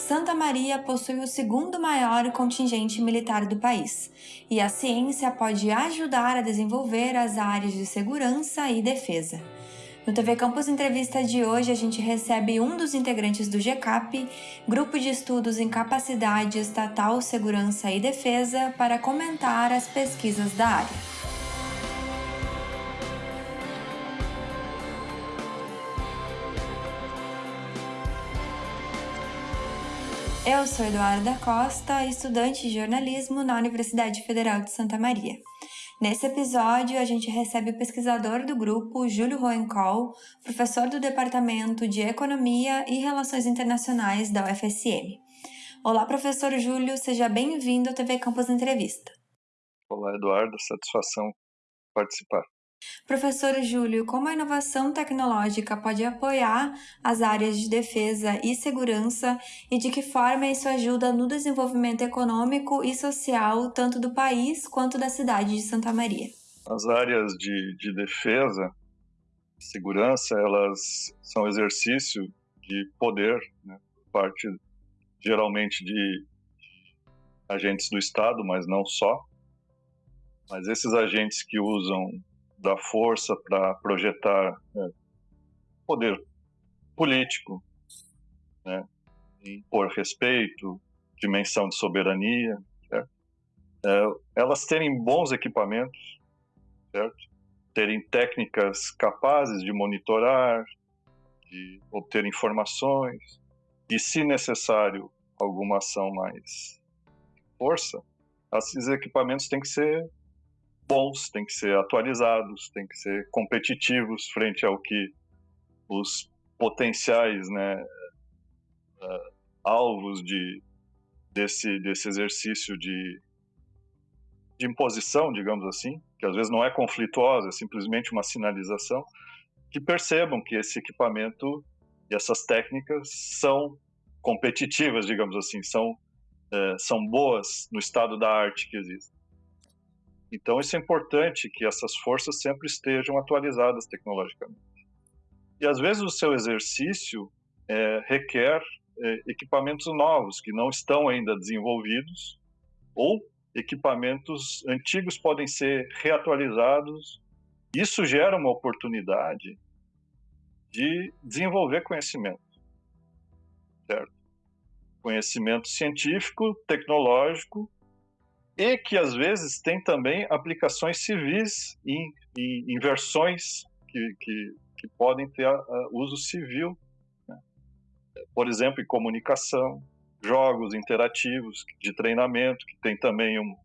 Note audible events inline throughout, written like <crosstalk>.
Santa Maria possui o segundo maior contingente militar do país, e a ciência pode ajudar a desenvolver as áreas de segurança e defesa. No TV Campus Entrevista de hoje, a gente recebe um dos integrantes do GCAP, Grupo de Estudos em Capacidade Estatal, Segurança e Defesa, para comentar as pesquisas da área. Eu sou Eduarda Costa, estudante de jornalismo na Universidade Federal de Santa Maria. Nesse episódio, a gente recebe o pesquisador do grupo, Júlio Roencol, professor do Departamento de Economia e Relações Internacionais da UFSM. Olá, professor Júlio, seja bem-vindo ao TV Campus Entrevista. Olá, Eduardo, satisfação participar. Professor Júlio, como a inovação tecnológica pode apoiar as áreas de defesa e segurança e de que forma isso ajuda no desenvolvimento econômico e social tanto do país quanto da cidade de Santa Maria? As áreas de, de defesa e segurança, elas são exercício de poder, né, parte geralmente de agentes do Estado, mas não só. Mas esses agentes que usam da força para projetar né, poder político, né, impor respeito, dimensão de soberania, é, elas terem bons equipamentos, certo? terem técnicas capazes de monitorar, de obter informações, e se necessário alguma ação mais força, esses equipamentos têm que ser bons, têm que ser atualizados, têm que ser competitivos frente ao que os potenciais né, uh, alvos de, desse, desse exercício de, de imposição, digamos assim, que às vezes não é conflituosa, é simplesmente uma sinalização, que percebam que esse equipamento e essas técnicas são competitivas, digamos assim, são, uh, são boas no estado da arte que existe. Então, isso é importante que essas forças sempre estejam atualizadas tecnologicamente. E às vezes o seu exercício é, requer é, equipamentos novos que não estão ainda desenvolvidos, ou equipamentos antigos podem ser reatualizados. Isso gera uma oportunidade de desenvolver conhecimento, certo? Conhecimento científico, tecnológico e que às vezes tem também aplicações civis em, em, em versões que, que, que, podem ter a, a uso civil. Né? Por exemplo, em comunicação, jogos interativos de treinamento, que tem também um,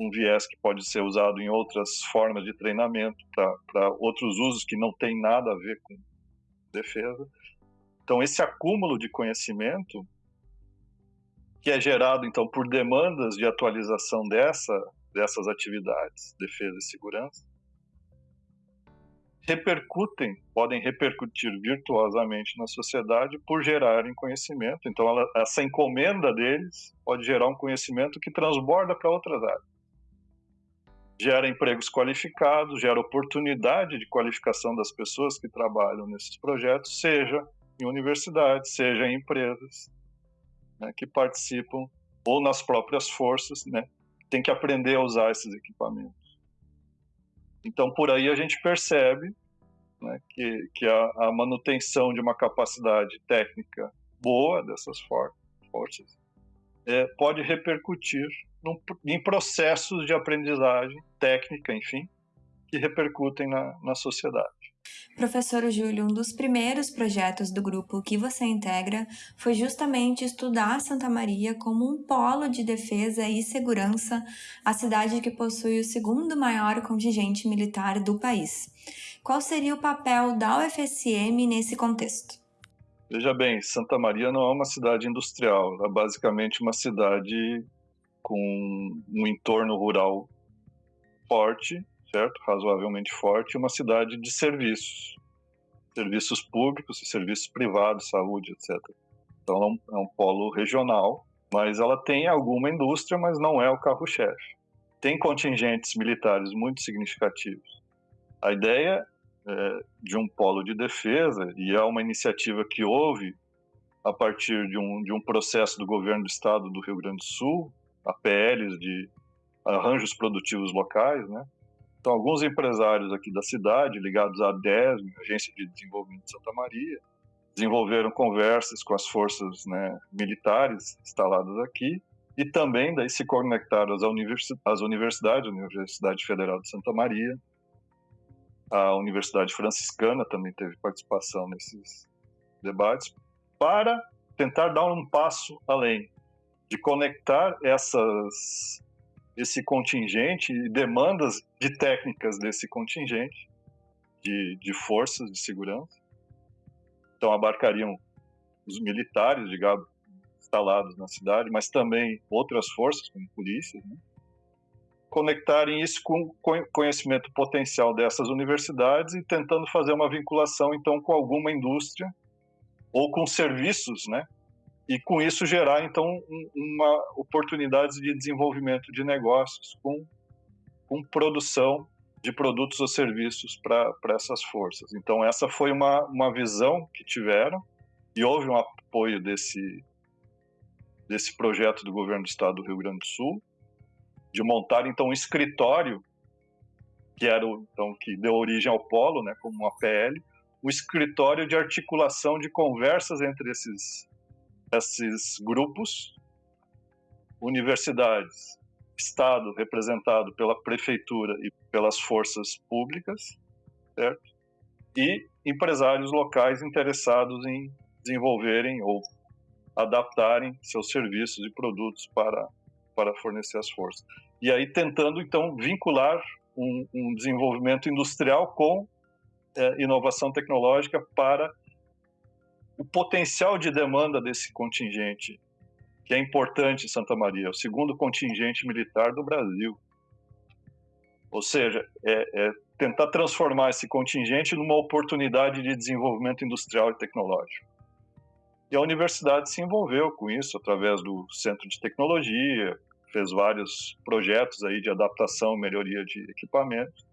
um viés que pode ser usado em outras formas de treinamento para outros usos que não tem nada a ver com defesa. Então, esse acúmulo de conhecimento que é gerado então por demandas de atualização dessa, dessas atividades, defesa e segurança, repercutem, podem repercutir virtuosamente na sociedade por gerarem conhecimento. Então, ela, essa encomenda deles pode gerar um conhecimento que transborda para outras áreas. Gera empregos qualificados, gera oportunidade de qualificação das pessoas que trabalham nesses projetos, seja em universidades, seja em empresas, né, que participam ou nas próprias forças, né, tem que aprender a usar esses equipamentos. Então, por aí a gente percebe né, que, que a, a, manutenção de uma capacidade técnica boa dessas for forças é, pode repercutir num, em processos de aprendizagem técnica, enfim, que repercutem na, na sociedade. Professor Júlio, um dos primeiros projetos do grupo que você integra foi justamente estudar Santa Maria como um polo de defesa e segurança, a cidade que possui o segundo maior contingente militar do país. Qual seria o papel da UFSM nesse contexto? Veja bem, Santa Maria não é uma cidade industrial, é basicamente uma cidade com um entorno rural forte certo? Razoavelmente forte, uma cidade de serviços, serviços públicos serviços privados, saúde, etc. Então é um, é um polo regional, mas ela tem alguma indústria, mas não é o carro-chefe. Tem contingentes militares muito significativos. A ideia é, de um polo de defesa, e é uma iniciativa que houve a partir de um, de um processo do governo do estado do Rio Grande do Sul, APLs de arranjos produtivos locais, né? Então, alguns empresários aqui da cidade, ligados à DESM, Agência de Desenvolvimento de Santa Maria, desenvolveram conversas com as forças né, militares instaladas aqui e também daí se conectaram às, universidades, universidades, a Universidade Federal de Santa Maria, a Universidade Franciscana também teve participação nesses debates, para tentar dar um passo além, de conectar essas, esse contingente e demandas de técnicas desse contingente, de, de forças de segurança. Então, abarcariam os militares, digamos, instalados na cidade, mas também outras forças, como polícias, né? conectarem isso com conhecimento potencial dessas universidades e tentando fazer uma vinculação, então, com alguma indústria ou com serviços, né? E com isso gerar, então, uma oportunidade de desenvolvimento de negócios com, com produção de produtos ou serviços para essas forças. Então, essa foi uma, uma visão que tiveram e houve um apoio desse, desse projeto do governo do estado do Rio Grande do Sul, de montar, então, um escritório, que era então, que deu origem ao Polo, né, como uma PL, o escritório de articulação de conversas entre esses, esses grupos, universidades, Estado representado pela prefeitura e pelas forças públicas, certo? E empresários locais interessados em desenvolverem ou adaptarem seus serviços e produtos para, para fornecer as forças. E aí tentando, então, vincular um, um desenvolvimento industrial com é, inovação tecnológica para o potencial de demanda desse contingente, que é importante em Santa Maria, é o segundo contingente militar do Brasil. Ou seja, é, é tentar transformar esse contingente numa oportunidade de desenvolvimento industrial e tecnológico. E a universidade se envolveu com isso através do Centro de Tecnologia, fez vários projetos aí de adaptação, melhoria de equipamentos.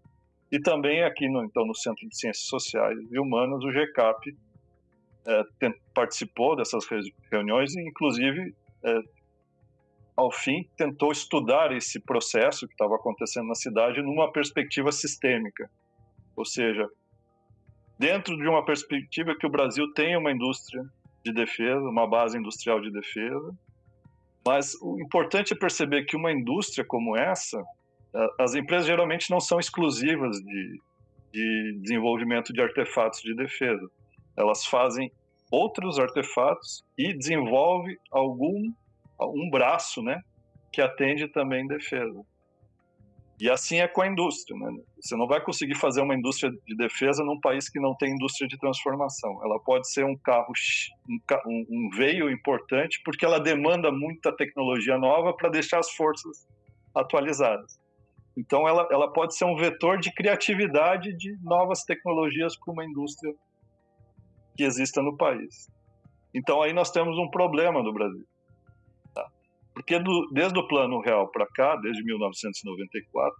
E também aqui no, então, no Centro de Ciências Sociais e Humanas, o GCAP é, participou dessas reuniões e, inclusive, é, ao fim, tentou estudar esse processo que estava acontecendo na cidade numa perspectiva sistêmica. Ou seja, dentro de uma perspectiva que o Brasil tem uma indústria de defesa, uma base industrial de defesa, mas o importante é perceber que uma indústria como essa as empresas geralmente não são exclusivas de, de desenvolvimento de artefatos de defesa. Elas fazem outros artefatos e desenvolve algum um braço, né, que atende também defesa. E assim é com a indústria, né? Você não vai conseguir fazer uma indústria de defesa num país que não tem indústria de transformação. Ela pode ser um carro, um, um veio importante, porque ela demanda muita tecnologia nova para deixar as forças atualizadas. Então, ela, ela pode ser um vetor de criatividade de novas tecnologias para uma indústria que exista no país. Então, aí nós temos um problema no Brasil. Tá? Porque do, desde o Plano Real para cá, desde 1994,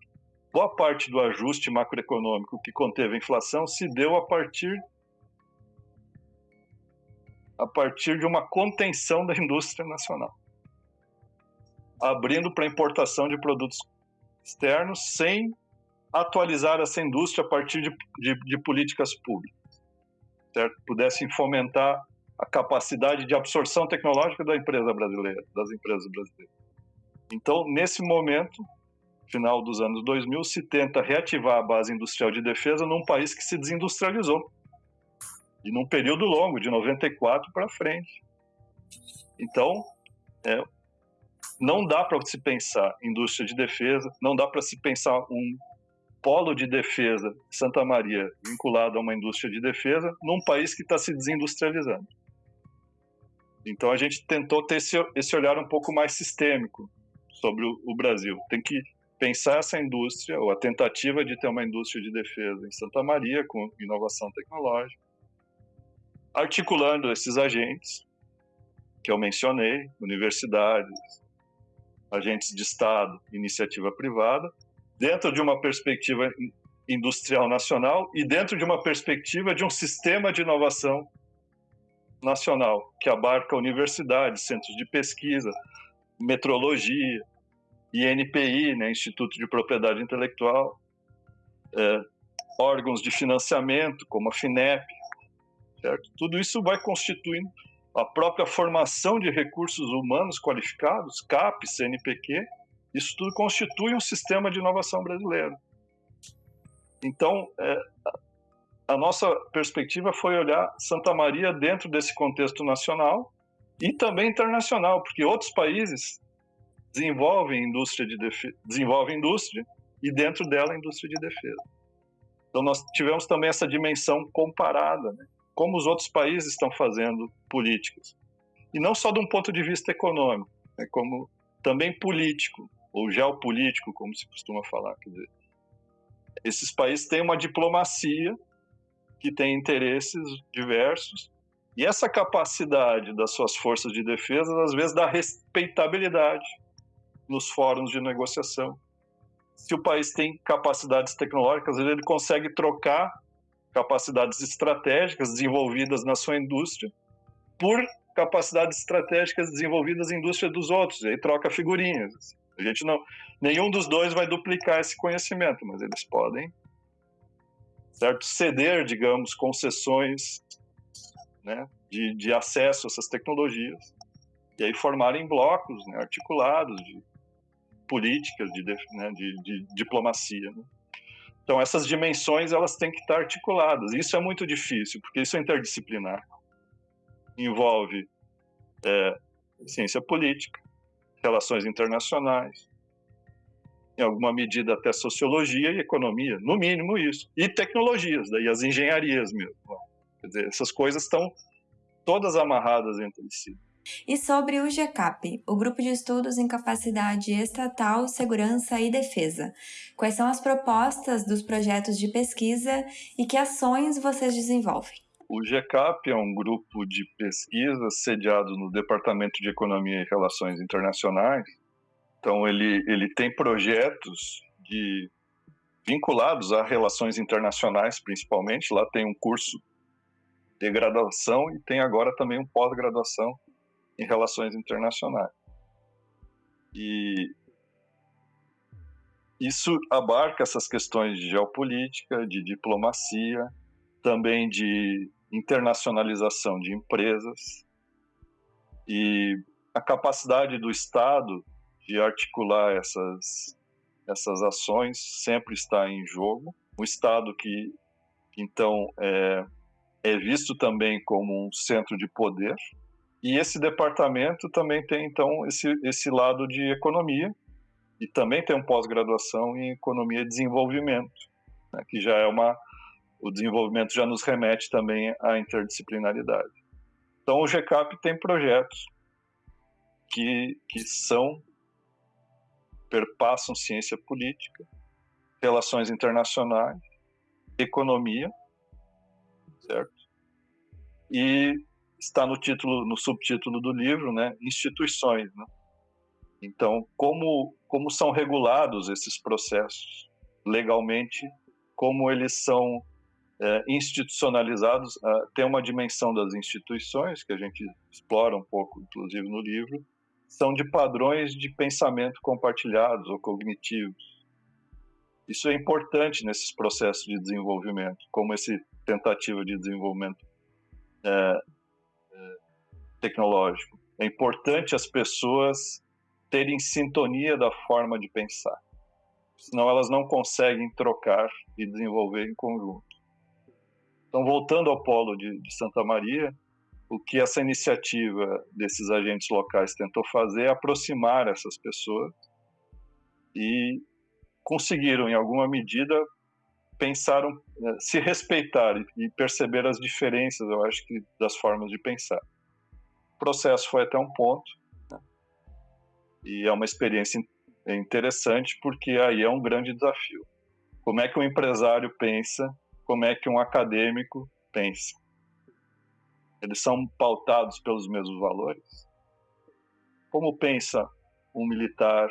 boa parte do ajuste macroeconômico que conteve a inflação se deu a partir a partir de uma contenção da indústria nacional, abrindo para importação de produtos externos sem atualizar essa indústria a partir de, de, de políticas públicas, certo? Pudessem fomentar a capacidade de absorção tecnológica da empresa brasileira, das empresas brasileiras. Então, nesse momento, final dos anos 2000, se tenta reativar a base industrial de defesa num país que se desindustrializou. E num período longo, de 94 para frente. Então, é, não dá para se pensar indústria de defesa, não dá para se pensar um polo de defesa Santa Maria vinculado a uma indústria de defesa num país que está se desindustrializando. Então a gente tentou ter esse, esse olhar um pouco mais sistêmico sobre o, o Brasil. Tem que pensar essa indústria, ou a tentativa de ter uma indústria de defesa em Santa Maria, com inovação tecnológica, articulando esses agentes que eu mencionei, universidades, agentes de Estado, iniciativa privada, dentro de uma perspectiva industrial nacional e dentro de uma perspectiva de um sistema de inovação nacional, que abarca universidades, centros de pesquisa, metrologia, INPI, né, Instituto de Propriedade Intelectual, é, órgãos de financiamento, como a FINEP, certo? Tudo isso vai constituindo a própria formação de recursos humanos qualificados, CAP, CNPq, isso tudo constitui um sistema de inovação brasileiro. Então, é, a nossa perspectiva foi olhar Santa Maria dentro desse contexto nacional e também internacional, porque outros países desenvolvem indústria de defesa, desenvolvem indústria e dentro dela indústria de defesa. Então nós tivemos também essa dimensão comparada, né? como os outros países estão fazendo políticas. E não só de um ponto de vista econômico, né? como também político, ou geopolítico, como se costuma falar. Quer dizer, esses países têm uma diplomacia que tem interesses diversos, e essa capacidade das suas forças de defesa, às vezes, dá respeitabilidade nos fóruns de negociação. Se o país tem capacidades tecnológicas, ele consegue trocar capacidades estratégicas desenvolvidas na sua indústria por capacidades estratégicas desenvolvidas em indústria dos outros, e aí troca figurinhas. A gente não, nenhum dos dois vai duplicar esse conhecimento, mas eles podem certo? Ceder, digamos, concessões né, de, de acesso a essas tecnologias e aí formarem blocos né, articulados de políticas, de, né, de, de diplomacia. Né? Então, essas dimensões elas têm que estar articuladas. Isso é muito difícil, porque isso é interdisciplinar. Envolve é, ciência política, relações internacionais, em alguma medida até sociologia e economia, no mínimo isso. E tecnologias, daí as engenharias mesmo. Quer dizer, essas coisas estão todas amarradas entre si. E sobre o GCAP, o Grupo de Estudos em Capacidade Estatal, Segurança e Defesa. Quais são as propostas dos projetos de pesquisa e que ações vocês desenvolvem? O GCAP é um grupo de pesquisa sediado no Departamento de Economia e Relações Internacionais, então, ele, ele tem projetos de, vinculados a relações internacionais, principalmente. Lá tem um curso de graduação e tem agora também um pós-graduação em relações internacionais. E isso abarca essas questões de geopolítica, de diplomacia, também de internacionalização de empresas e a capacidade do Estado de articular essas, essas ações sempre está em jogo. O Estado que, então, é, é visto também como um centro de poder. E esse departamento também tem, então, esse, esse lado de economia, e também tem um pós-graduação em economia e desenvolvimento, né, que já é uma o desenvolvimento já nos remete também à interdisciplinaridade. Então o GCAP tem projetos que, que são perpassam ciência política, relações internacionais, economia, certo? E está no título, no subtítulo do livro, né? Instituições, né? Então, como como são regulados esses processos legalmente, como eles são é, institucionalizados, uh, tem uma dimensão das instituições que a gente explora um pouco, inclusive no livro, são de padrões de pensamento compartilhados ou cognitivos. Isso é importante nesses processos de desenvolvimento, como esse tentativa de desenvolvimento é, tecnológico. É importante as pessoas terem sintonia da forma de pensar, senão elas não conseguem trocar e desenvolver em conjunto. Então, voltando ao polo de, de Santa Maria, o que essa iniciativa desses agentes locais tentou fazer é aproximar essas pessoas e conseguiram, em alguma medida, pensaram, eh, se respeitar e perceber as diferenças, eu acho que, das formas de pensar. O processo foi até um ponto, e é uma experiência interessante, porque aí é um grande desafio. Como é que um empresário pensa, como é que um acadêmico pensa eles são pautados pelos mesmos valores? Como pensa um militar,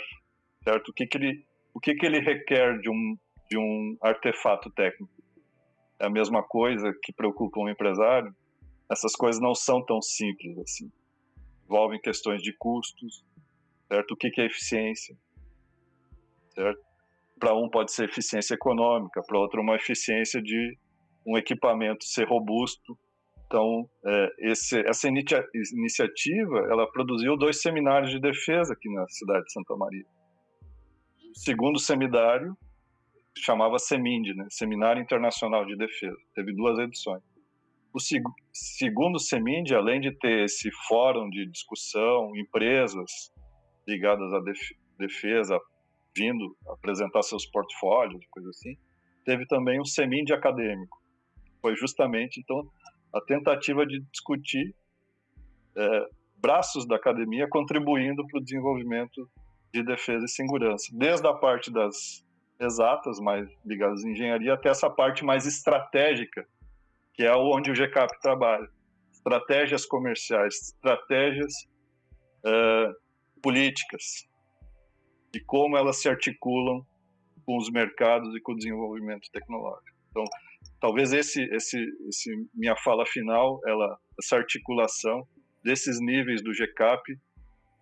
certo? O que, que ele, o que, que ele requer de um, de um artefato técnico? É a mesma coisa que preocupa um empresário? essas coisas não são tão simples assim. Envolvem questões de custos, certo? O que é eficiência, certo? Para um pode ser eficiência econômica, para outro uma eficiência de um equipamento ser robusto. Então, é, esse, essa inicia iniciativa, ela produziu dois seminários de defesa aqui na cidade de Santa Maria. O segundo seminário chamava SEMIND, né? Seminário Internacional de Defesa. Teve duas edições. O seg segundo SEMIND, além de ter esse fórum de discussão, empresas ligadas à def defesa vindo apresentar seus portfólios, coisa assim, teve também um SEMIND acadêmico. Foi justamente, então, a tentativa de discutir é, braços da academia contribuindo para o desenvolvimento de defesa e segurança, desde a parte das exatas, mais ligadas à engenharia, até essa parte mais estratégica, que é onde o GCAP trabalha. Estratégias comerciais, estratégias uh, políticas, e como elas se articulam com os mercados e com o desenvolvimento tecnológico. Então, talvez esse, esse, esse minha fala final, ela, essa articulação desses níveis do GCAP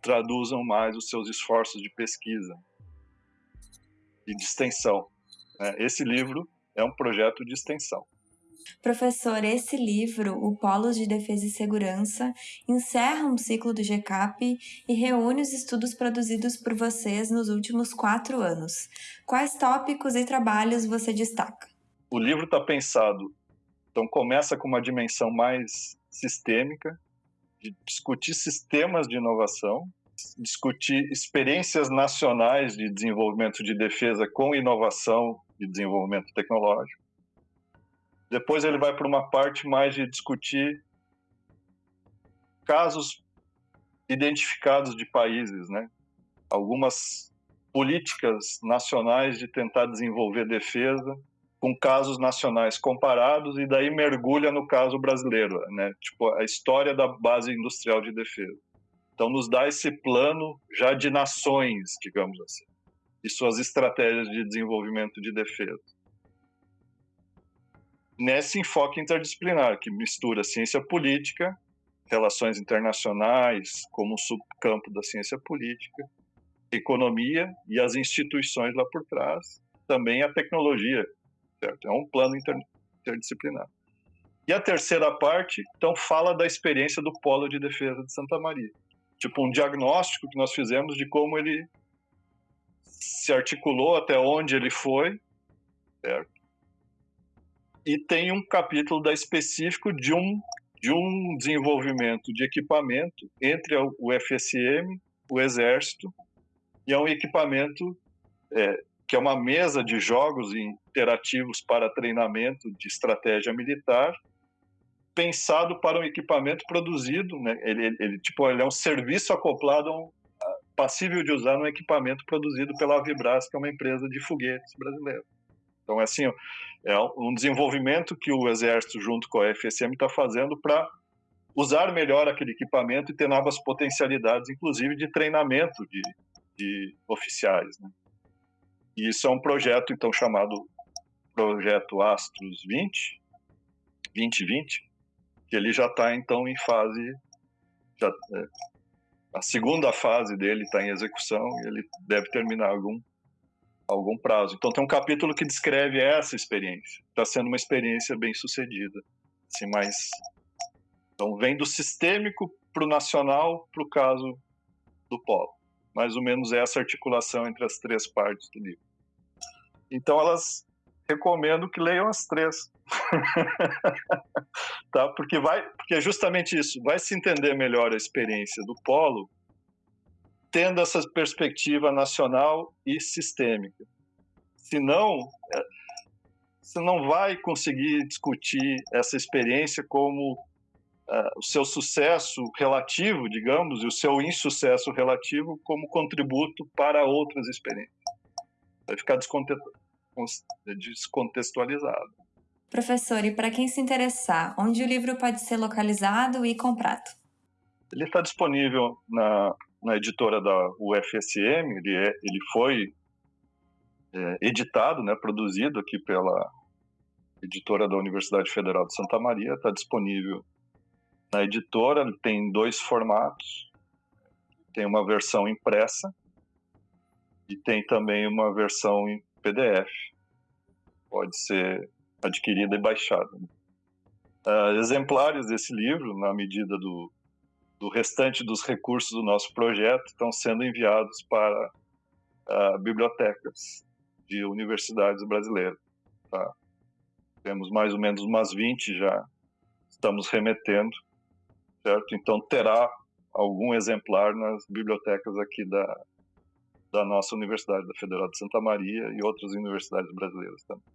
traduzam mais os seus esforços de pesquisa e de extensão. Né? Esse livro é um projeto de extensão. Professor, esse livro, O Polos de Defesa e Segurança, encerra um ciclo do GCAP e reúne os estudos produzidos por vocês nos últimos quatro anos. Quais tópicos e trabalhos você destaca? O livro está pensado, então começa com uma dimensão mais sistêmica, de discutir sistemas de inovação, discutir experiências nacionais de desenvolvimento de defesa com inovação e desenvolvimento tecnológico. Depois ele vai para uma parte mais de discutir casos identificados de países, né? Algumas políticas nacionais de tentar desenvolver defesa com casos nacionais comparados e daí mergulha no caso brasileiro, né? Tipo a história da base industrial de defesa. Então, nos dá esse plano já de nações, digamos assim, e suas estratégias de desenvolvimento de defesa. Nesse enfoque interdisciplinar, que mistura ciência política, relações internacionais, como subcampo da ciência política, economia e as instituições lá por trás, também a tecnologia, certo? É um plano interdisciplinar. E a terceira parte, então, fala da experiência do Polo de Defesa de Santa Maria tipo um diagnóstico que nós fizemos de como ele se articulou, até onde ele foi, certo? E tem um capítulo da específico de um de um desenvolvimento de equipamento entre o FSM, o Exército, e é um equipamento é, que é uma mesa de jogos interativos para treinamento de estratégia militar, pensado para um equipamento produzido, né? ele, ele, ele, tipo, ele é um serviço acoplado um, passível de usar num equipamento produzido pela Vibras, que é uma empresa de foguetes brasileira. Então, é assim, é um desenvolvimento que o Exército, junto com a FSM, está fazendo para usar melhor aquele equipamento e ter novas potencialidades, inclusive de treinamento de, de oficiais. Né? E isso é um projeto, então, chamado Projeto Astros 20, 2020, que ele já está então em fase, já, é, a segunda fase dele está em execução e ele deve terminar algum algum prazo. Então tem um capítulo que descreve essa experiência. Está sendo uma experiência bem sucedida, assim mais então vem do sistêmico para o nacional para o caso do polo. Mais ou menos essa articulação entre as três partes do livro. Então elas recomendo que leiam as três. <laughs> tá? Porque vai, porque é justamente isso, vai se entender melhor a experiência do polo tendo essa perspectiva nacional e sistêmica. Senão, é, você não vai conseguir discutir essa experiência como uh, o seu sucesso relativo, digamos, e o seu insucesso relativo como contributo para outras experiências. Vai ficar descontextualizado. Professor, e para quem se interessar, onde o livro pode ser localizado e comprado? Ele está disponível na, na editora da UFSM, ele, é, ele foi é, editado, né, produzido aqui pela editora da Universidade Federal de Santa Maria, está disponível Na editora tem dois formatos. Tem uma versão impressa e tem também uma versão em PDF. Pode ser adquirida e baixada. Uh, exemplares desse livro, na medida do, do restante dos recursos do nosso projeto, estão sendo enviados para uh, bibliotecas de universidades brasileiras. Tá? Temos mais ou menos umas 20 já, estamos remetendo, certo? Então terá algum exemplar nas bibliotecas aqui da, da nossa Universidade, da Federal de Santa Maria e outras universidades brasileiras também.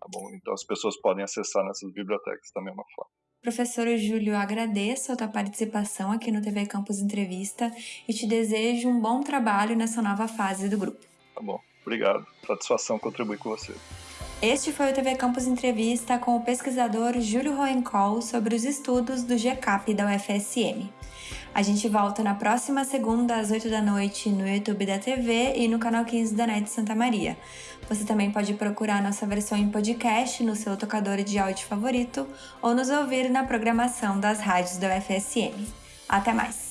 Tá bom? Então as pessoas podem acessar nessas bibliotecas também é uma forma. Professor Júlio, agradeço a tua participação aqui no TV Campus Entrevista e te desejo um bom trabalho nessa nova fase do grupo. Tá bom, obrigado. Satisfação contribuir com você. Este foi o TV Campus Entrevista com o pesquisador Júlio Roencol sobre os estudos do GCAP da UFSM. A gente volta na próxima segunda às 8 da noite no YouTube da TV e no canal 15 da NET Santa Maria. Você também pode procurar nossa versão em podcast no seu tocador de áudio favorito ou nos ouvir na programação das rádios da UFSM. Até mais!